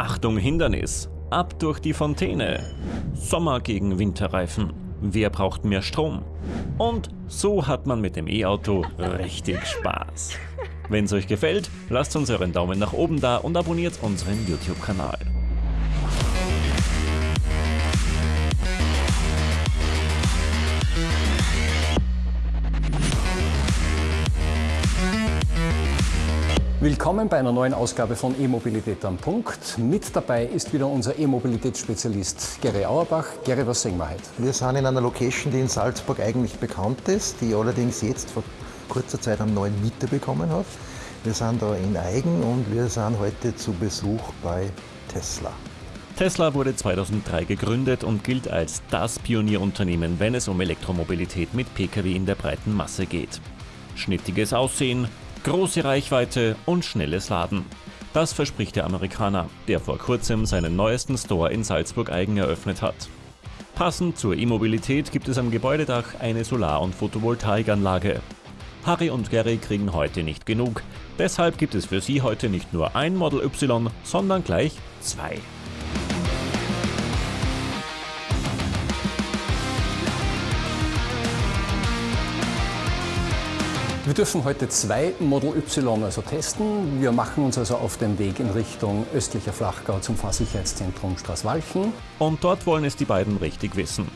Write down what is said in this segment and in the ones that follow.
Achtung Hindernis, ab durch die Fontäne. Sommer gegen Winterreifen. Wer braucht mehr Strom? Und so hat man mit dem E-Auto richtig Spaß. Wenn es euch gefällt, lasst uns euren Daumen nach oben da und abonniert unseren YouTube-Kanal. Willkommen bei einer neuen Ausgabe von E-Mobilität am Punkt. Mit dabei ist wieder unser E-Mobilitätsspezialist Gary Auerbach. Gary, was sehen wir heute? Wir sind in einer Location, die in Salzburg eigentlich bekannt ist, die allerdings jetzt vor kurzer Zeit einen neuen Mieter bekommen hat. Wir sind da in Eigen und wir sind heute zu Besuch bei Tesla. Tesla wurde 2003 gegründet und gilt als das Pionierunternehmen, wenn es um Elektromobilität mit Pkw in der breiten Masse geht. Schnittiges Aussehen, Große Reichweite und schnelles Laden. Das verspricht der Amerikaner, der vor kurzem seinen neuesten Store in Salzburg-Eigen eröffnet hat. Passend zur E-Mobilität gibt es am Gebäudedach eine Solar- und Photovoltaikanlage. Harry und Gary kriegen heute nicht genug, deshalb gibt es für sie heute nicht nur ein Model Y, sondern gleich zwei. Wir dürfen heute zwei Model Y also testen. Wir machen uns also auf den Weg in Richtung östlicher Flachgau zum Fahrsicherheitszentrum Straßwalchen. Und dort wollen es die beiden richtig wissen.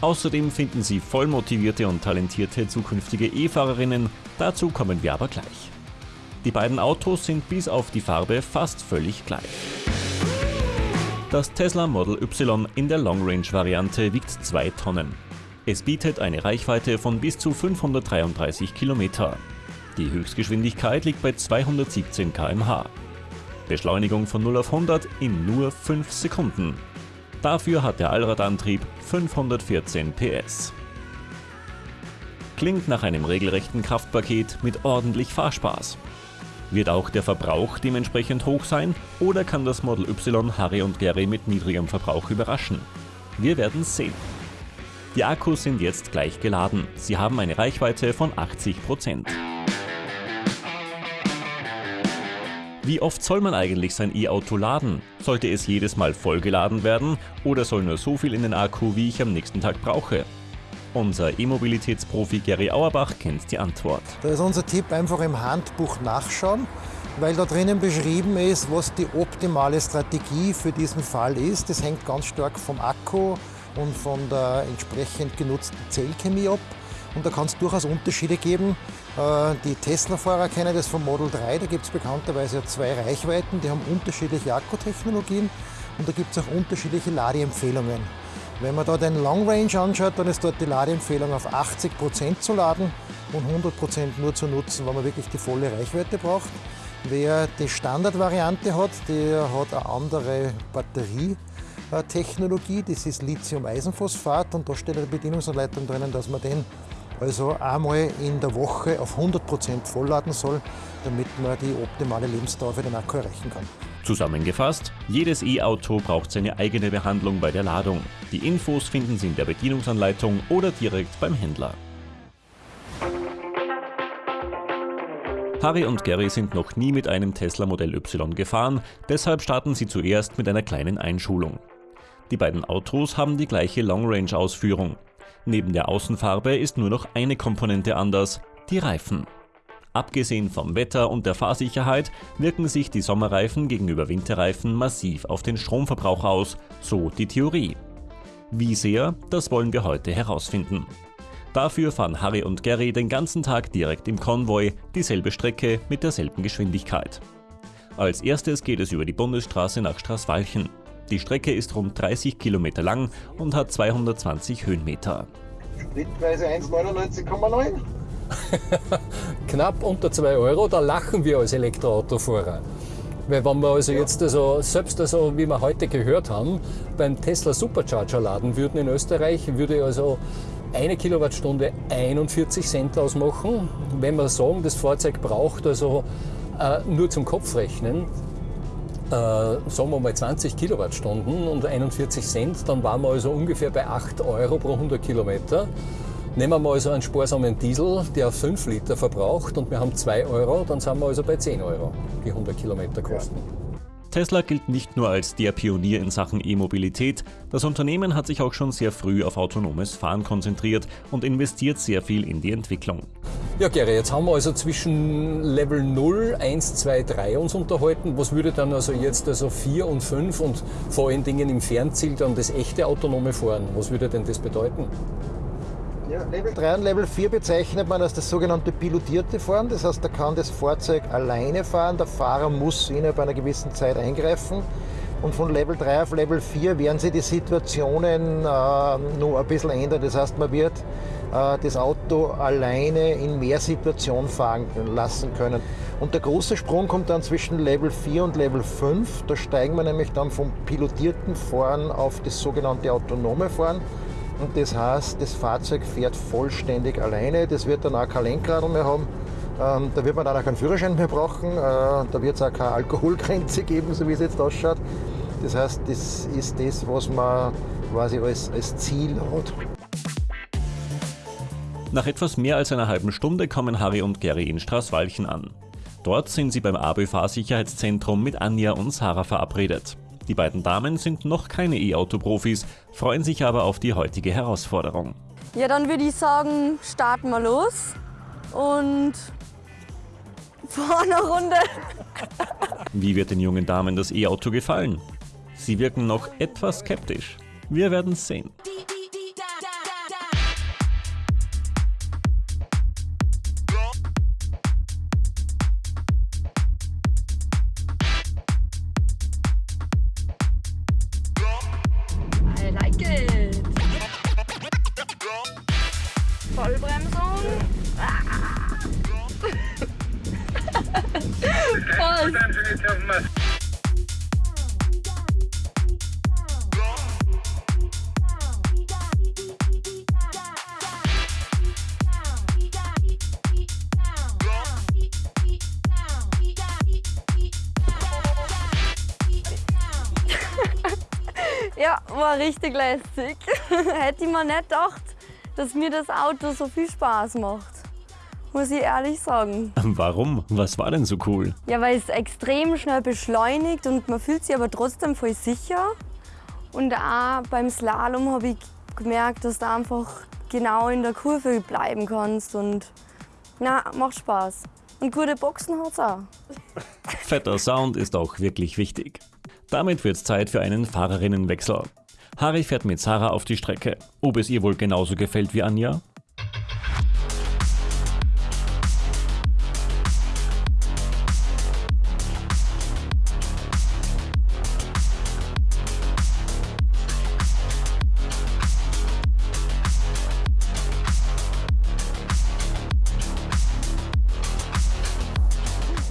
Außerdem finden sie voll motivierte und talentierte zukünftige E-Fahrerinnen, dazu kommen wir aber gleich. Die beiden Autos sind bis auf die Farbe fast völlig gleich. Das Tesla Model Y in der Long Range Variante wiegt 2 Tonnen. Es bietet eine Reichweite von bis zu 533 Kilometer. Die Höchstgeschwindigkeit liegt bei 217 km/h. Beschleunigung von 0 auf 100 in nur 5 Sekunden. Dafür hat der Allradantrieb 514 PS. Klingt nach einem regelrechten Kraftpaket mit ordentlich Fahrspaß. Wird auch der Verbrauch dementsprechend hoch sein oder kann das Model Y Harry und Gary mit niedrigem Verbrauch überraschen? Wir werden sehen. Die Akkus sind jetzt gleich geladen. Sie haben eine Reichweite von 80%. Wie oft soll man eigentlich sein E-Auto laden? Sollte es jedes Mal vollgeladen werden oder soll nur so viel in den Akku, wie ich am nächsten Tag brauche? Unser E-Mobilitätsprofi Gary Auerbach kennt die Antwort. Da ist unser Tipp einfach im Handbuch nachschauen, weil da drinnen beschrieben ist, was die optimale Strategie für diesen Fall ist. Das hängt ganz stark vom Akku, und von der entsprechend genutzten Zellchemie ab. Und da kann es durchaus Unterschiede geben. Äh, die Tesla-Fahrer kennen das vom Model 3, da gibt es bekannterweise zwei Reichweiten, die haben unterschiedliche Akkutechnologien und da gibt es auch unterschiedliche Ladeempfehlungen. Wenn man da den Long Range anschaut, dann ist dort die Ladeempfehlung auf 80% zu laden und 100% nur zu nutzen, wenn man wirklich die volle Reichweite braucht. Wer die Standardvariante hat, der hat eine andere Batterie. Technologie, das ist Lithium-Eisenphosphat und da steht eine Bedienungsanleitung drinnen, dass man den also einmal in der Woche auf 100% vollladen soll, damit man die optimale Lebensdauer für den Akku erreichen kann. Zusammengefasst, jedes E-Auto braucht seine eigene Behandlung bei der Ladung. Die Infos finden Sie in der Bedienungsanleitung oder direkt beim Händler. Harry und Gary sind noch nie mit einem Tesla Modell Y gefahren, deshalb starten sie zuerst mit einer kleinen Einschulung. Die beiden Autos haben die gleiche Long-Range-Ausführung. Neben der Außenfarbe ist nur noch eine Komponente anders, die Reifen. Abgesehen vom Wetter und der Fahrsicherheit wirken sich die Sommerreifen gegenüber Winterreifen massiv auf den Stromverbrauch aus, so die Theorie. Wie sehr, das wollen wir heute herausfinden. Dafür fahren Harry und Gary den ganzen Tag direkt im Konvoi, dieselbe Strecke mit derselben Geschwindigkeit. Als erstes geht es über die Bundesstraße nach Straßwalchen. Die Strecke ist rund 30 Kilometer lang und hat 220 Höhenmeter. Spritpreise 1,99,9. Knapp unter 2 Euro, da lachen wir als Elektroautofahrer. Weil wenn wir also jetzt also, selbst also, wie wir heute gehört haben, beim Tesla Supercharger laden würden in Österreich, würde also eine Kilowattstunde 41 Cent ausmachen. Wenn wir sagen, das Fahrzeug braucht also äh, nur zum Kopfrechnen äh, sagen wir mal 20 Kilowattstunden und 41 Cent, dann waren wir also ungefähr bei 8 Euro pro 100 Kilometer. Nehmen wir mal also einen sparsamen Diesel, der 5 Liter verbraucht und wir haben 2 Euro, dann sind wir also bei 10 Euro, die 100 Kilometer kosten. Tesla gilt nicht nur als der Pionier in Sachen E-Mobilität, das Unternehmen hat sich auch schon sehr früh auf autonomes Fahren konzentriert und investiert sehr viel in die Entwicklung. Ja, Gary, jetzt haben wir also zwischen Level 0, 1, 2, 3 uns unterhalten. Was würde dann also jetzt also 4 und 5 und vor allen Dingen im Fernziel dann das echte autonome Fahren, was würde denn das bedeuten? Ja, Level 3 und Level 4 bezeichnet man als das sogenannte pilotierte Fahren. Das heißt, da kann das Fahrzeug alleine fahren, der Fahrer muss innerhalb einer gewissen Zeit eingreifen. Und von Level 3 auf Level 4 werden sich die Situationen äh, nur ein bisschen ändern. Das heißt, man wird äh, das Auto alleine in mehr Situationen fahren lassen können. Und der große Sprung kommt dann zwischen Level 4 und Level 5. Da steigen wir nämlich dann vom pilotierten Fahren auf das sogenannte autonome Fahren. Und das heißt, das Fahrzeug fährt vollständig alleine. Das wird dann auch kein Lenkrad mehr haben. Ähm, da wird man dann auch keinen Führerschein mehr brauchen. Äh, da wird es auch keine Alkoholgrenze geben, so wie es jetzt ausschaut. Das heißt, das ist das, was man quasi als, als Ziel hat. Nach etwas mehr als einer halben Stunde kommen Harry und Gary in Straßwalchen an. Dort sind sie beim ABÖ Fahrsicherheitszentrum mit Anja und Sarah verabredet. Die beiden Damen sind noch keine E-Auto-Profis, freuen sich aber auf die heutige Herausforderung. Ja, dann würde ich sagen, starten wir los und fahren eine Runde. Wie wird den jungen Damen das E-Auto gefallen? Sie wirken noch etwas skeptisch. Wir werden sehen. Vollbremsung. Ah. Voll. Ja, war richtig lässig. Hätte ich mir nicht gedacht, dass mir das Auto so viel Spaß macht. Muss ich ehrlich sagen. Warum? Was war denn so cool? Ja, weil es extrem schnell beschleunigt und man fühlt sich aber trotzdem voll sicher. Und auch beim Slalom habe ich gemerkt, dass du einfach genau in der Kurve bleiben kannst. Und na, macht Spaß. Und gute Boxen hat's auch. Fetter Sound ist auch wirklich wichtig. Damit wird's Zeit für einen Fahrerinnenwechsel. Harry fährt mit Sarah auf die Strecke. Ob es ihr wohl genauso gefällt wie Anja?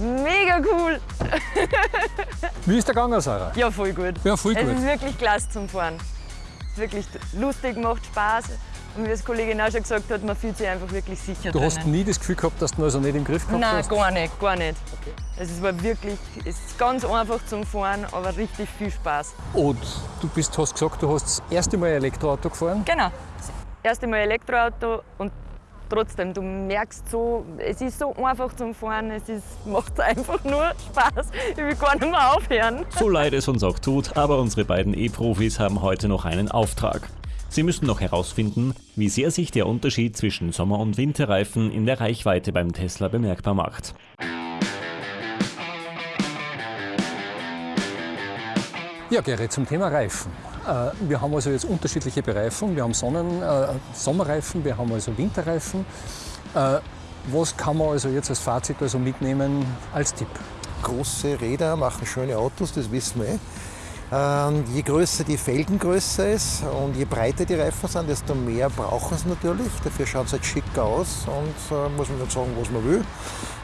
Mega cool! Wie ist der gegangen, Sarah? Ja, voll gut. Ja, voll Es gut. ist wirklich klasse zum Fahren. Es wirklich lustig, macht Spaß. Und wie das Kollegin auch schon gesagt hat, man fühlt sich einfach wirklich sicher Du hast drinnen. nie das Gefühl gehabt, dass du also nicht im Griff gehabt Nein, hast? gar nicht, gar nicht. Es ist aber wirklich, es ist ganz einfach zum Fahren, aber richtig viel Spaß. Und du bist, hast gesagt, du hast das erste Mal Elektroauto gefahren. Genau. Das erste Mal Elektroauto und trotzdem, du merkst so, es ist so einfach zum Fahren, es ist, macht einfach nur Spaß. Ich will gar nicht mehr aufhören. So leid es uns auch tut, aber unsere beiden E-Profis haben heute noch einen Auftrag. Sie müssen noch herausfinden, wie sehr sich der Unterschied zwischen Sommer- und Winterreifen in der Reichweite beim Tesla bemerkbar macht. Ja, Gerrit, zum Thema Reifen. Äh, Wir haben also jetzt unterschiedliche Bereifung. Wir haben Sonnen, äh, Sommerreifen, wir haben also Winterreifen. Äh, Was kann man also jetzt als Fazit also mitnehmen als Tipp? Große Räder machen schöne Autos, das wissen wir eh. Ähm, je größer die Felgengröße ist und je breiter die Reifen sind, desto mehr brauchen sie natürlich. Dafür schaut es halt schicker aus und äh, muss man nicht sagen, was man will.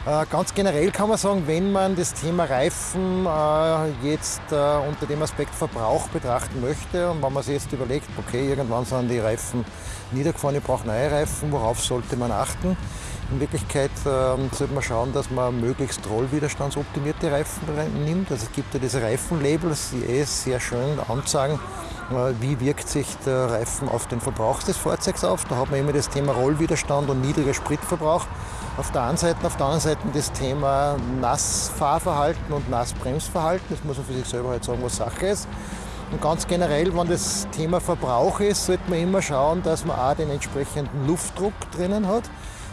Äh, ganz generell kann man sagen, wenn man das Thema Reifen äh, jetzt äh, unter dem Aspekt Verbrauch betrachten möchte und wenn man sich jetzt überlegt, okay, irgendwann sind die Reifen niedergefahren, ich brauche neue Reifen, worauf sollte man achten? In Wirklichkeit ähm, sollte man schauen, dass man möglichst rollwiderstandsoptimierte Reifen nimmt. Also es gibt ja diese Reifenlabels, die eh sehr schön anzeigen, wie wirkt sich der Reifen auf den Verbrauch des Fahrzeugs auf. Da hat man immer das Thema Rollwiderstand und niedriger Spritverbrauch. Auf der einen Seite, auf der anderen Seite das Thema Nassfahrverhalten und Nassbremsverhalten. Das muss man für sich selber halt sagen, was Sache ist. Und ganz generell, wenn das Thema Verbrauch ist, sollte man immer schauen, dass man auch den entsprechenden Luftdruck drinnen hat.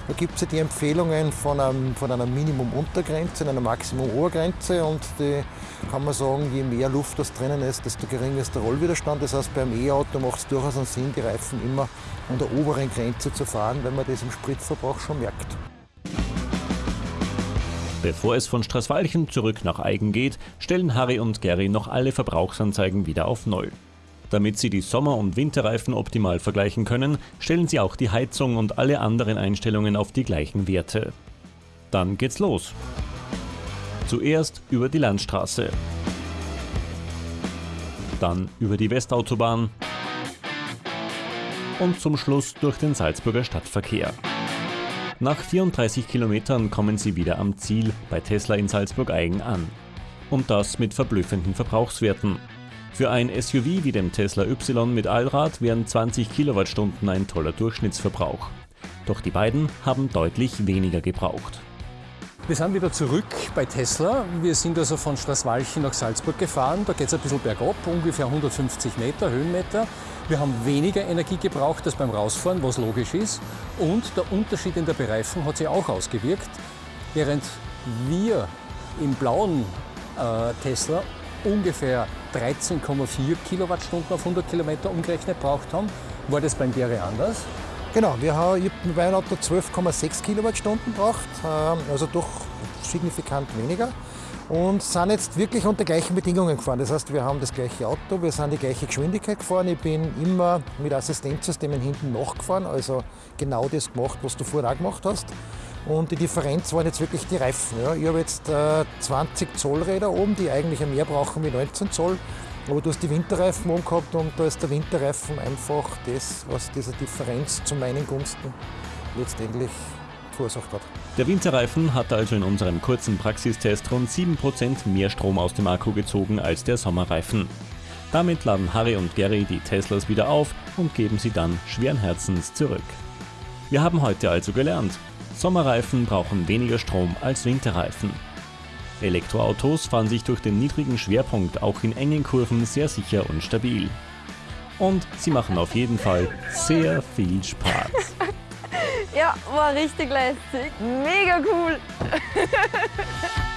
Da gibt es ja die Empfehlungen von, einem, von einer Minimum-Untergrenze und einer Maximum-Obergrenze und die kann man sagen, je mehr Luft das drinnen ist, desto geringer ist der Rollwiderstand. Das heißt, beim E-Auto macht es durchaus einen Sinn, die Reifen immer an der oberen Grenze zu fahren, weil man das im Spritverbrauch schon merkt. Bevor es von Straßwalchen zurück nach Eigen geht, stellen Harry und Gary noch alle Verbrauchsanzeigen wieder auf Null. Damit sie die Sommer- und Winterreifen optimal vergleichen können, stellen sie auch die Heizung und alle anderen Einstellungen auf die gleichen Werte. Dann geht's los. Zuerst über die Landstraße, dann über die Westautobahn und zum Schluss durch den Salzburger Stadtverkehr. Nach 34 Kilometern kommen sie wieder am Ziel bei Tesla in Salzburg-Eigen an. Und das mit verblüffenden Verbrauchswerten. Für ein SUV wie dem Tesla Y mit Allrad wären 20 Kilowattstunden ein toller Durchschnittsverbrauch. Doch die beiden haben deutlich weniger gebraucht. Wir sind wieder zurück bei Tesla. Wir sind also von Straßwalchen nach Salzburg gefahren. Da geht es ein bisschen bergab, ungefähr 150 Meter, Höhenmeter. Wir haben weniger Energie gebraucht als beim Rausfahren, was logisch ist. Und der Unterschied in der Bereifung hat sich auch ausgewirkt. Während wir im blauen äh, Tesla ungefähr 13,4 Kilowattstunden auf 100 Kilometer umgerechnet braucht haben, war das beim Gere anders. Genau, wir haben ich hab bei Auto 12,6 Kilowattstunden braucht, ähm, also doch signifikant weniger. Und sind jetzt wirklich unter gleichen Bedingungen gefahren. Das heißt, wir haben das gleiche Auto, wir sind die gleiche Geschwindigkeit gefahren. Ich bin immer mit Assistenzsystemen hinten nachgefahren, also genau das gemacht, was du vorher auch gemacht hast. Und die Differenz waren jetzt wirklich die Reifen. Ja. Ich habe jetzt äh, 20 Zoll Räder oben, die eigentlich mehr brauchen wie 19 Zoll. Aber du hast die Winterreifen oben gehabt und da ist der Winterreifen einfach das, was diese Differenz zu meinen Gunsten letztendlich verursacht hat. Der Winterreifen hat also in unserem kurzen Praxistest rund 7% mehr Strom aus dem Akku gezogen als der Sommerreifen. Damit laden Harry und Gary die Teslas wieder auf und geben sie dann schweren Herzens zurück. Wir haben heute also gelernt, Sommerreifen brauchen weniger Strom als Winterreifen. Elektroautos fahren sich durch den niedrigen Schwerpunkt auch in engen Kurven sehr sicher und stabil. Und sie machen auf jeden Fall sehr viel Spaß. Ja, war richtig lästig. Mega cool.